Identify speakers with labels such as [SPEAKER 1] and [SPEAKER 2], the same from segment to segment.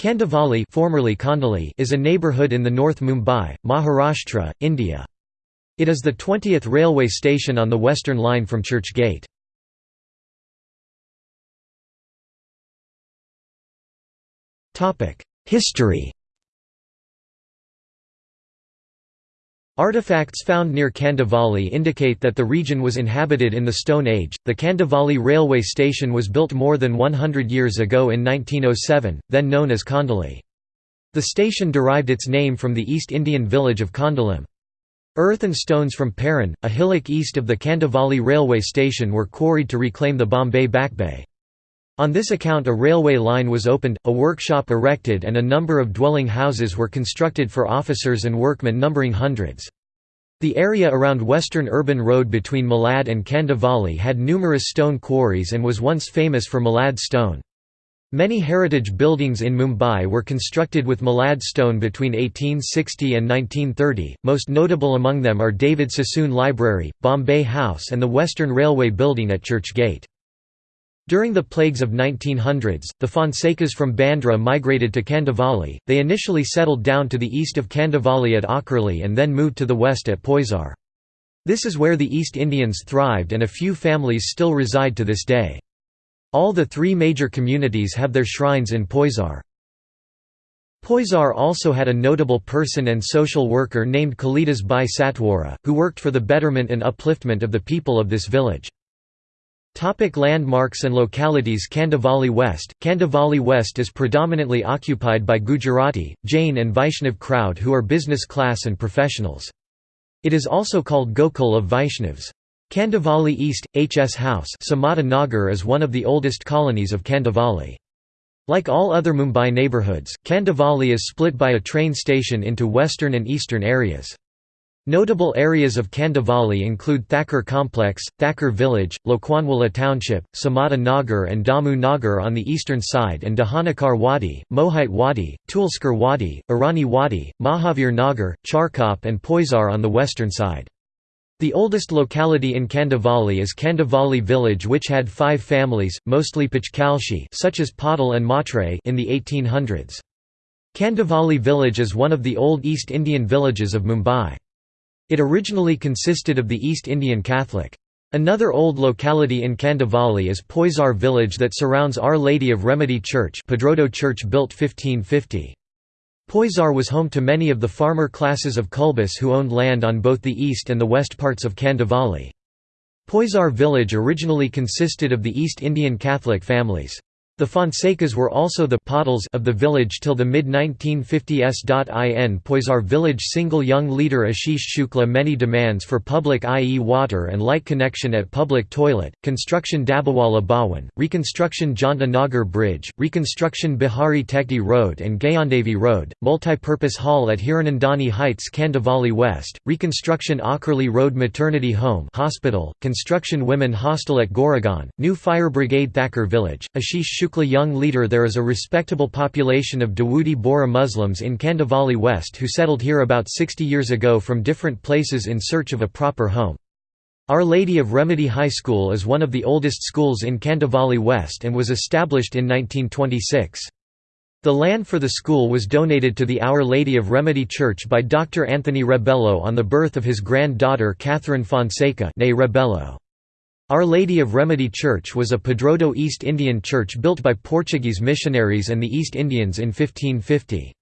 [SPEAKER 1] Kandivali formerly Kandali is a neighbourhood in the North Mumbai, Maharashtra, India. It is the 20th railway station on the Western Line from Church Gate. History Artifacts found near Kandivali indicate that the region was inhabited in the Stone Age. The Kandivali railway station was built more than 100 years ago in 1907, then known as Kandali. The station derived its name from the East Indian village of Kandalim. Earth and stones from Paran, a hillock east of the Kandivali railway station were quarried to reclaim the Bombay Backbay. On this account a railway line was opened, a workshop erected and a number of dwelling houses were constructed for officers and workmen numbering hundreds. The area around Western Urban Road between Malad and Kandivali had numerous stone quarries and was once famous for Malad stone. Many heritage buildings in Mumbai were constructed with Malad stone between 1860 and 1930, most notable among them are David Sassoon Library, Bombay House and the Western Railway building at Church Gate. During the plagues of 1900s, the Fonsecas from Bandra migrated to Kandivali. They initially settled down to the east of Kandivali at Akurli and then moved to the west at Poisar. This is where the East Indians thrived and a few families still reside to this day. All the three major communities have their shrines in Poisar. Poisar also had a notable person and social worker named Kalidas Bai Satwara, who worked for the betterment and upliftment of the people of this village. Topic landmarks and localities Kandivali West Kandivali West is predominantly occupied by Gujarati, Jain and Vaishnav crowd who are business class and professionals. It is also called Gokul of Vaishnavs. Kandivali East, H.S. House Samata Nagar is one of the oldest colonies of Kandivali. Like all other Mumbai neighbourhoods, Kandivali is split by a train station into western and eastern areas. Notable areas of Kandivali include Thakur Complex, Thakur Village, Lokhandwala Township, Samata Nagar and Damu Nagar on the eastern side and Dahanukar Wadi, Mohite Wadi, Tulskar Wadi, Irani Wadi, Mahavir Nagar, Charkop and Poisar on the western side. The oldest locality in Kandivali is Kandivali village which had five families, mostly Pachkalshi such as and Matre in the 1800s. Kandivali village is one of the old East Indian villages of Mumbai. It originally consisted of the East Indian Catholic. Another old locality in Kandivali is Poisar village that surrounds Our Lady of Remedy Church Padroado Church built 1550. Poisar was home to many of the farmer classes of Kunbis who owned land on both the east and the west parts of Kandivali. Poisar village originally consisted of the East Indian Catholic families. The Fonsecas were also the Patils of the village till the mid-1950s. In Poisar village single young leader Ashish Shukla many demands for public i.e. water and light connection at public toilet, construction Dabawala Bhawan, reconstruction Janta Nagar Bridge, reconstruction Bihari Tekdi Road and Gayandevi Road, multipurpose hall at Hiranandani Heights Kandivali West, reconstruction Akurli Road Maternity Home hospital, construction Women Hostel at Goregaon, new fire brigade Thakur Village, Ashish Shukla Shukla young leader There is a respectable population of Dawoodi Bohra Muslims in Kandivali West who settled here about 60 years ago from different places in search of a proper home. Our Lady of Remedy High School is one of the oldest schools in Kandivali West and was established in 1926. The land for the school was donated to the Our Lady of Remedy Church by Dr. Anthony Rebello on the birth of his grand-daughter Catherine Fonseca Rebello. Our Lady of Remedy Church was a Padroado East Indian church built by Portuguese missionaries and the East Indians in 1550.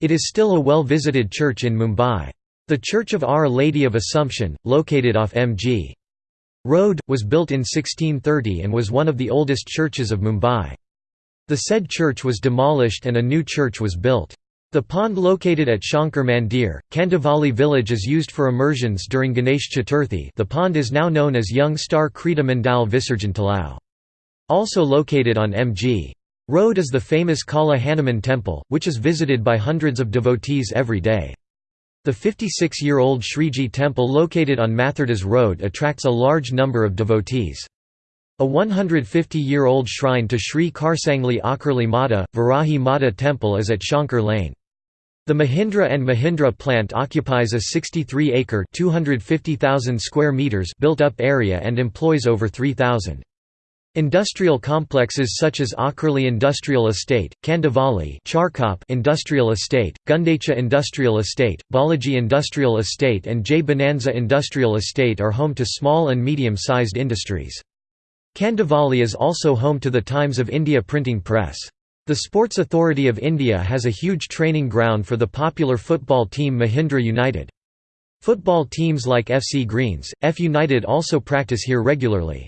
[SPEAKER 1] It is still a well-visited church in Mumbai. The Church of Our Lady of Assumption, located off M.G. Road, was built in 1630 and was one of the oldest churches of Mumbai. The said church was demolished and a new church was built. The pond located at Shankar Mandir, Kandivali village is used for immersions during Ganesh Chaturthi the pond is now known as Young Star Krita Mandal Visarjan Talao. Also located on M.G. Road is the famous Kala Hanuman temple, which is visited by hundreds of devotees every day. The 56-year-old Shriji temple located on Mathurdas Road attracts a large number of devotees. A 150-year-old shrine to Sri Karsangli Akurli Mata, Varahi Mata temple is at Shankar Lane. The Mahindra and Mahindra plant occupies a 63-acre (250,000 square meters) built-up area and employs over 3,000. Industrial complexes such as Akurli Industrial Estate, Kandivali Charkop Industrial Estate, Gundecha Industrial Estate, Balaji Industrial Estate and J. Bonanza Industrial Estate are home to small and medium-sized industries. Kandivali is also home to the Times of India printing press. The Sports Authority of India has a huge training ground for the popular football team Mahindra United. Football teams like FC Greens, F United also practice here regularly.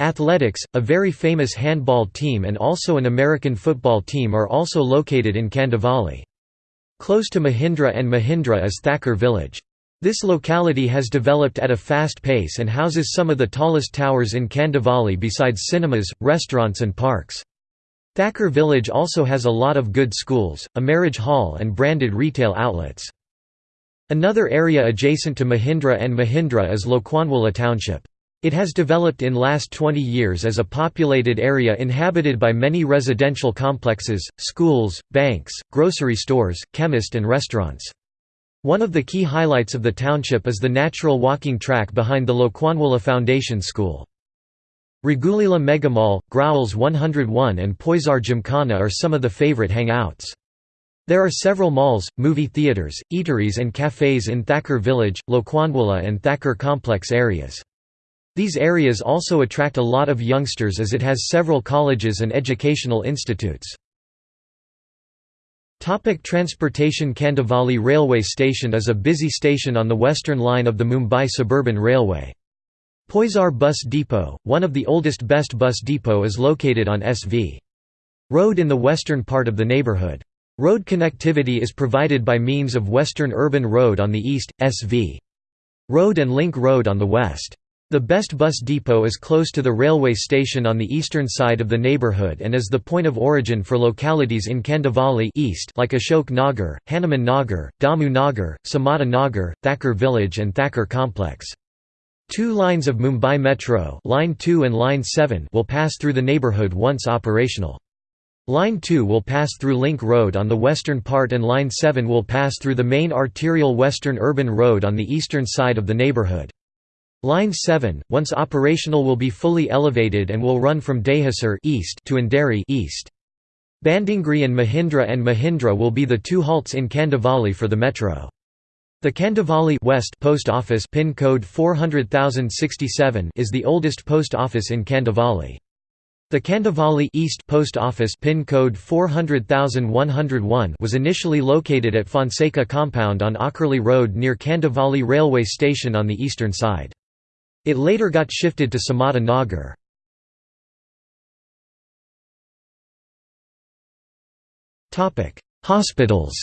[SPEAKER 1] Athletics, a very famous handball team and also an American football team are also located in Kandivali. Close to Mahindra and Mahindra is Thakur village. This locality has developed at a fast pace and houses some of the tallest towers in Kandivali besides cinemas, restaurants and parks. Thakur village also has a lot of good schools, a marriage hall and branded retail outlets. Another area adjacent to Mahindra and Mahindra is Lokhandwala township. It has developed in last 20 years as a populated area inhabited by many residential complexes, schools, banks, grocery stores, chemist and restaurants. One of the key highlights of the township is the natural walking track behind the Lokhandwala Foundation School. Raghuleela Megamall, Growel's 101 and Poisar Gymkhana are some of the favorite hangouts. There are several malls, movie theatres, eateries and cafes in Thakur village, Lokhandwala and Thakur complex areas. These areas also attract a lot of youngsters as it has several colleges and educational institutes. Topic transportation Kandivali Railway Station is a busy station on the western line of the Mumbai Suburban Railway. Poisar Bus Depot, one of the oldest best bus depot is located on SV. Road in the western part of the neighbourhood. Road connectivity is provided by means of Western Urban Road on the east, SV. Road and Link Road on the west. The best bus depot is close to the railway station on the eastern side of the neighbourhood and is the point of origin for localities in Kandivali east like Ashok Nagar, Hanuman Nagar, Damu Nagar, Samata Nagar, Thakur village and Thakur complex. Two lines of Mumbai Metro line 2 and line 7 will pass through the neighbourhood once operational. Line 2 will pass through Link Road on the western part and Line 7 will pass through the main arterial Western Urban Road on the eastern side of the neighbourhood. Line 7, once operational will be fully elevated and will run from Dahisar east to Andheri east. Bandongri and Mahindra and Mahindra will be the two halts in Kandivali for the metro. The Kandivali West post office pin code 400067 is the oldest post office in Kandivali. The Kandivali East Post Office pin code 400101 was initially located at Fonseca compound on Akurli Road near Kandivali railway station on the eastern side. It later got shifted to Samata Nagar. Hospitals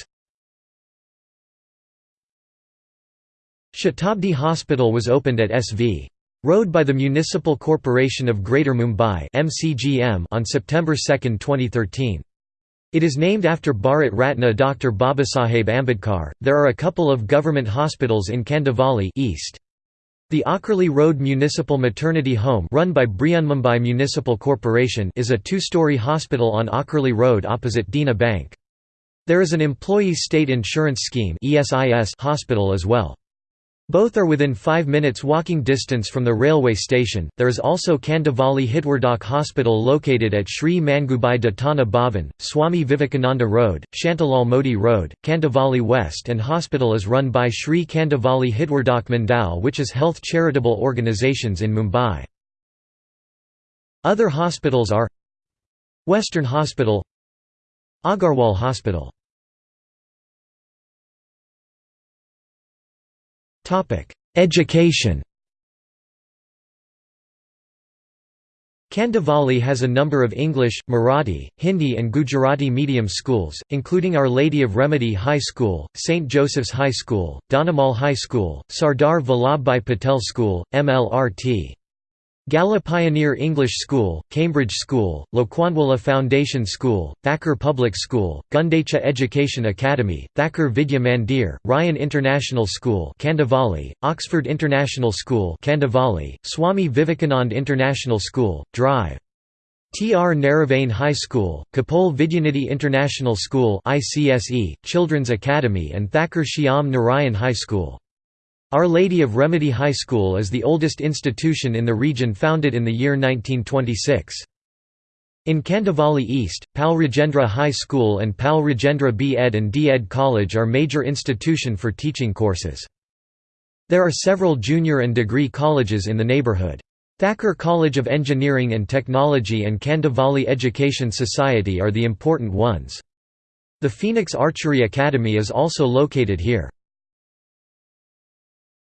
[SPEAKER 1] Shatabdi Hospital was opened at SV. Road by the Municipal Corporation of Greater Mumbai on September 2, 2013. It is named after Bharat Ratna Dr. Babasaheb Ambedkar. There are a couple of government hospitals in Kandivali East. The Akurli Road Municipal Maternity Home run by Brihanmumbai Municipal Corporation is a two-story hospital on Akurli Road opposite Dena Bank. There is an Employees State Insurance Scheme hospital as well. Both are within 5 minutes walking distance from the railway station. There is also Kandivali Hitvardhak Hospital located at Sri Mangubai Datana Bhavan, Swami Vivekananda Road, Shantilal Modi Road, Kandivali West and hospital is run by Sri Kandivali Hitvardhak Mandal which is health charitable organizations in Mumbai. Other hospitals are Western Hospital Agarwal Hospital Education Kandivali has a number of English, Marathi, Hindi and Gujarati medium schools, including Our Lady of Remedy High School, St. Joseph's High School, Donamal High School, Sardar Vallabhbhai Patel School, MLRT. Gala Pioneer English School, Cambridge School, Lokhandwala Foundation School, Thakur Public School, Gundecha Education Academy, Thakur Vidya Mandir, Ryan International School Kandivali, Oxford International School Kandivali, Swami Vivekanand International School, Drive. T. R. Naravane High School, Kapol Vidyanidhi International School ICSE, Children's Academy and Thakur Shyam Narayan High School. Our Lady of Remedy High School is the oldest institution in the region founded in the year 1926. In Kandivali East, Pal Rajendra High School and Pal Rajendra B. Ed and D. Ed College are major institution for teaching courses. There are several junior and degree colleges in the neighborhood. Thakur College of Engineering and Technology and Kandivali Education Society are the important ones. The Phoenix Archery Academy is also located here.